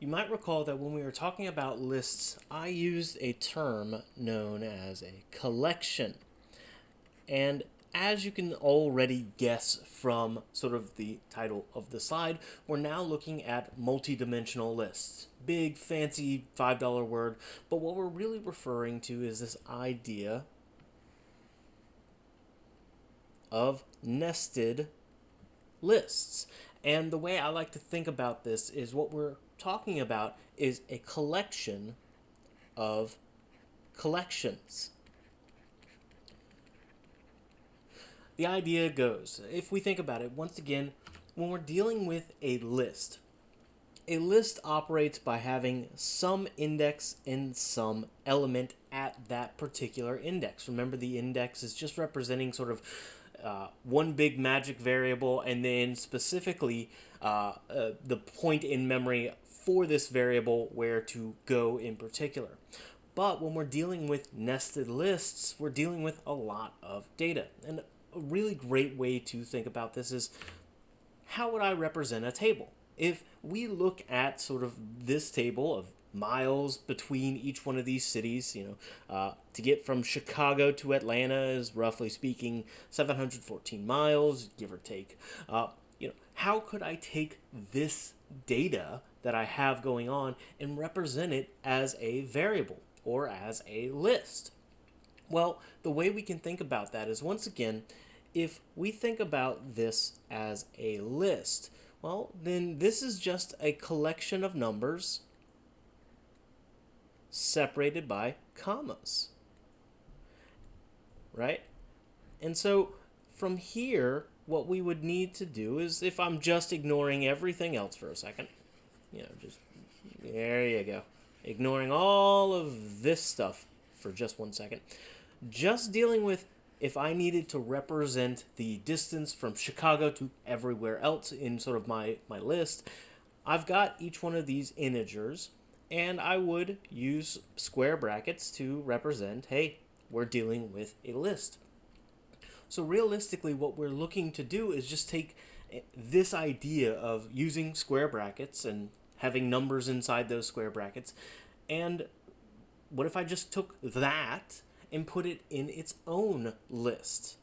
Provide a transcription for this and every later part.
You might recall that when we were talking about lists, I used a term known as a collection. And as you can already guess from sort of the title of the slide, we're now looking at multidimensional lists. Big, fancy $5 word, but what we're really referring to is this idea of nested lists. And the way I like to think about this is what we're talking about is a collection of collections. The idea goes, if we think about it, once again, when we're dealing with a list, a list operates by having some index in some element at that particular index. Remember, the index is just representing sort of uh, one big magic variable and then specifically uh, uh, the point in memory for this variable where to go in particular. But when we're dealing with nested lists, we're dealing with a lot of data. And a really great way to think about this is how would I represent a table? If we look at sort of this table of miles between each one of these cities, you know, uh, to get from Chicago to Atlanta is roughly speaking 714 miles, give or take. Uh, you know, how could I take this data that I have going on and represent it as a variable or as a list? Well, the way we can think about that is once again, if we think about this as a list, well, then this is just a collection of numbers separated by commas. Right? And so from here, what we would need to do is if I'm just ignoring everything else for a second, you know, just there you go. Ignoring all of this stuff for just one second. Just dealing with if I needed to represent the distance from Chicago to everywhere else in sort of my, my list, I've got each one of these integers and I would use square brackets to represent, hey, we're dealing with a list. So realistically, what we're looking to do is just take eh, this idea of using square brackets and having numbers inside those square brackets. And what if I just took that and put it in its own list?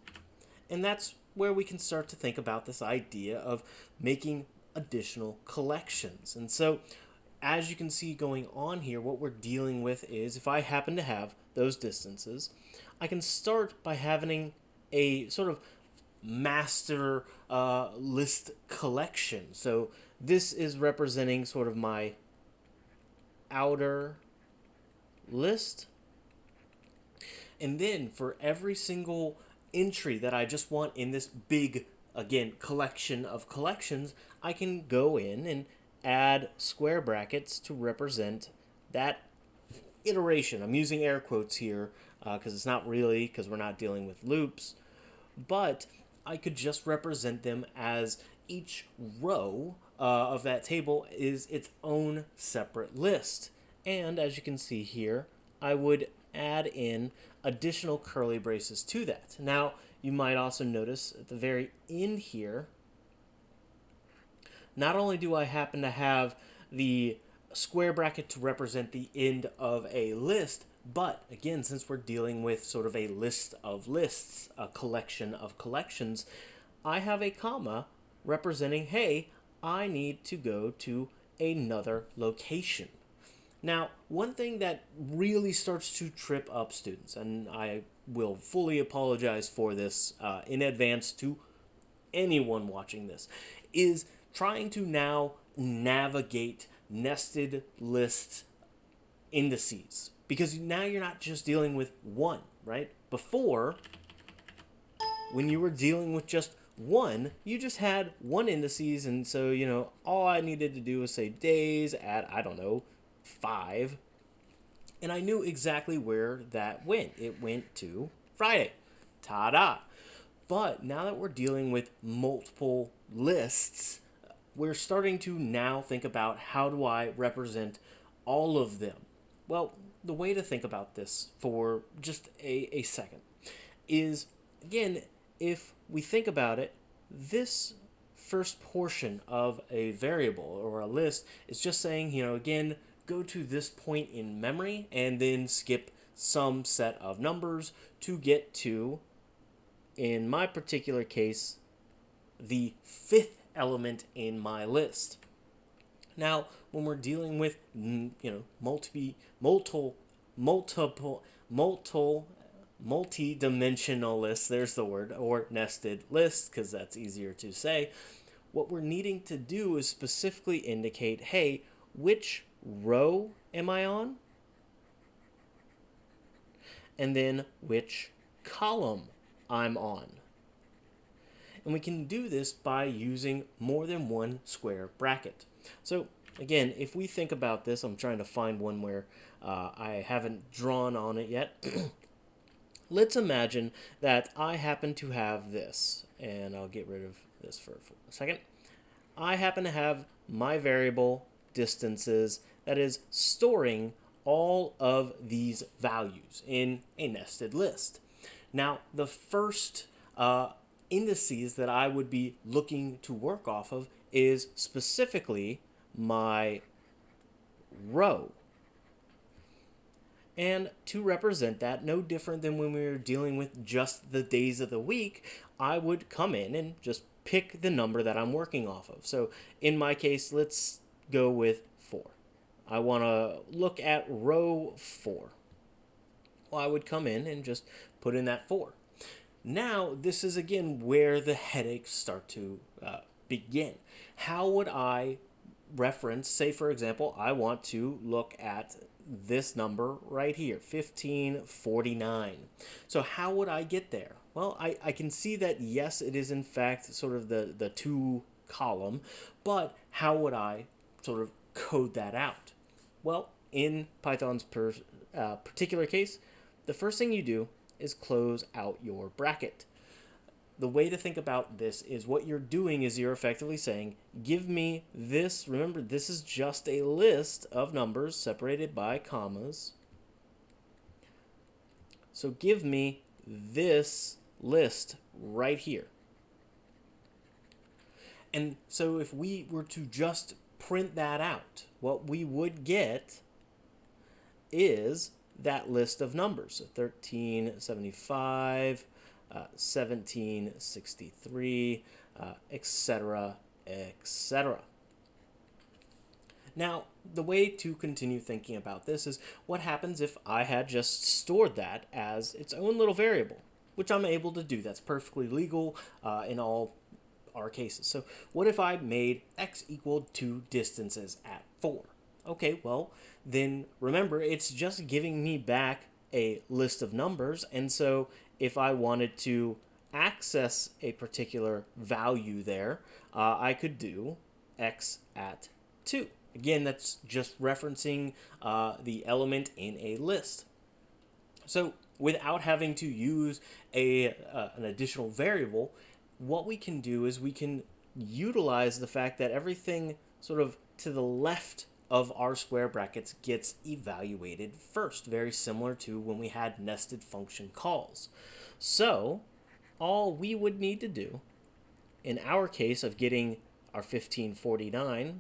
And that's where we can start to think about this idea of making additional collections. And so as you can see going on here, what we're dealing with is if I happen to have those distances, I can start by having a sort of master uh, list collection. So this is representing sort of my outer list. And then for every single entry that I just want in this big, again, collection of collections, I can go in and add square brackets to represent that iteration. I'm using air quotes here because uh, it's not really, because we're not dealing with loops, but I could just represent them as each row uh, of that table is its own separate list. And as you can see here, I would add in additional curly braces to that. Now, you might also notice at the very end here, not only do I happen to have the square bracket to represent the end of a list, but again, since we're dealing with sort of a list of lists, a collection of collections, I have a comma representing, hey, I need to go to another location. Now, one thing that really starts to trip up students, and I will fully apologize for this uh, in advance to anyone watching this, is trying to now navigate nested list indices. Because now you're not just dealing with one, right? Before, when you were dealing with just one, you just had one indices, and so, you know, all I needed to do was say days at, I don't know, five, and I knew exactly where that went. It went to Friday. Ta-da! But now that we're dealing with multiple lists, we're starting to now think about how do I represent all of them. Well, the way to think about this for just a, a second is, again, if we think about it, this first portion of a variable or a list is just saying, you know, again, go to this point in memory and then skip some set of numbers to get to, in my particular case, the fifth element in my list. Now, when we're dealing with, mm, you know, multi, multiple, multiple, multiple, multi-dimensional lists, there's the word, or nested lists, because that's easier to say, what we're needing to do is specifically indicate, hey, which row am I on? And then which column I'm on. And we can do this by using more than one square bracket. So again, if we think about this, I'm trying to find one where uh, I haven't drawn on it yet. Let's imagine that I happen to have this, and I'll get rid of this for, a second. I happen to have my variable distances that is storing all of these values in a nested list. Now, the first uh, indices that I would be looking to work off of is specifically my row. And to represent that, no different than when we were dealing with just the days of the week, I would come in and just pick the number that I'm working off of. So in my case, let's go with 4. I want to look at row 4. Well, I would come in and just put in that 4. Now, this is again where the headaches start to uh, begin. How would I reference, say for example, I want to look at this number right here, 1549. So how would I get there? Well, I, I can see that yes, it is in fact sort of the, the two column, but how would I sort of code that out? Well, in Python's per, uh, particular case, the first thing you do is close out your bracket the way to think about this is what you're doing is you're effectively saying, give me this. Remember, this is just a list of numbers separated by commas. So give me this list right here. And so if we were to just print that out, what we would get is that list of numbers. So 1375, 1763, uh, etc., etc. Now, the way to continue thinking about this is what happens if I had just stored that as its own little variable, which I'm able to do. That's perfectly legal uh, in all our cases. So what if I made x equal to distances at 4? Okay, well, then remember, it's just giving me back a list of numbers, and so if I wanted to access a particular value there, uh, I could do x at 2. Again, that's just referencing uh, the element in a list. So without having to use a, uh, an additional variable, what we can do is we can utilize the fact that everything sort of to the left of our square brackets gets evaluated first, very similar to when we had nested function calls. So all we would need to do in our case of getting our 1549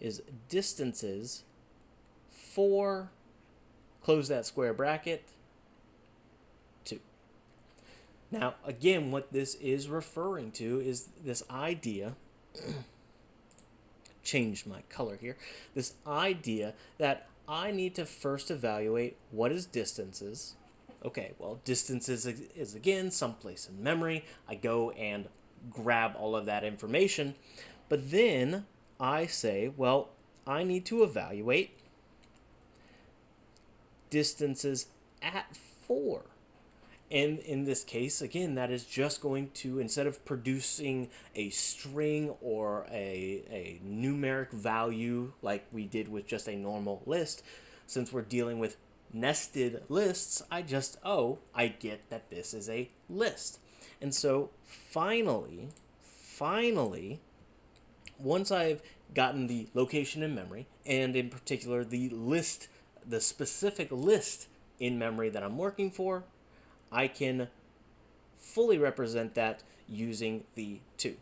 is distances for close that square bracket 2. Now again what this is referring to is this idea changed my color here. This idea that I need to first evaluate what is distances. Okay, well, distances is, is again someplace in memory. I go and grab all of that information. But then I say, well, I need to evaluate distances at 4. And in this case, again, that is just going to, instead of producing a string or a, a numeric value like we did with just a normal list, since we're dealing with nested lists, I just, oh, I get that this is a list. And so finally, finally, once I've gotten the location in memory, and in particular the list, the specific list in memory that I'm working for, I can fully represent that using the 2.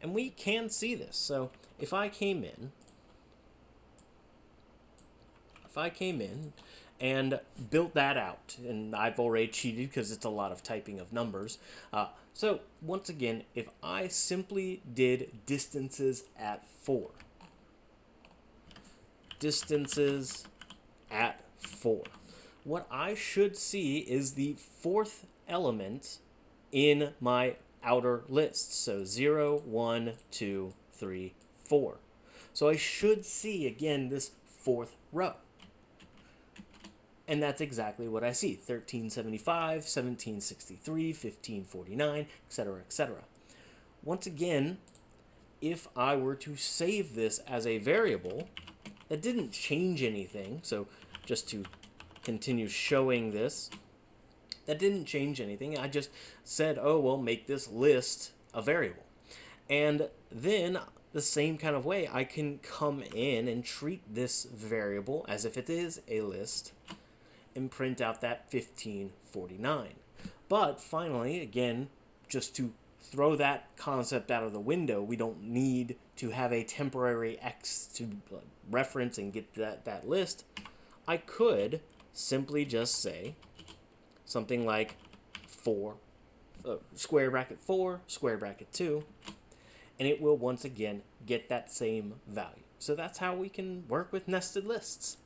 And we can see this. So if I came in, if I came in and built that out, and I've already cheated because it's a lot of typing of numbers. Uh, so once again, if I simply did distances at 4, distances at 4, what I should see is the fourth element in my outer list. So 0, 1, 2, 3, 4. So I should see, again, this fourth row. And that's exactly what I see. 1375, 1763, 1549, etc., etc. Once again, if I were to save this as a variable, that didn't change anything. So just to continue showing this, that didn't change anything. I just said, oh, well, make this list a variable. And then the same kind of way, I can come in and treat this variable as if it is a list and print out that 1549. But finally, again, just to throw that concept out of the window, we don't need to have a temporary X to reference and get that, that list. I could simply just say something like 4, uh, square bracket 4, square bracket 2, and it will once again get that same value. So that's how we can work with nested lists.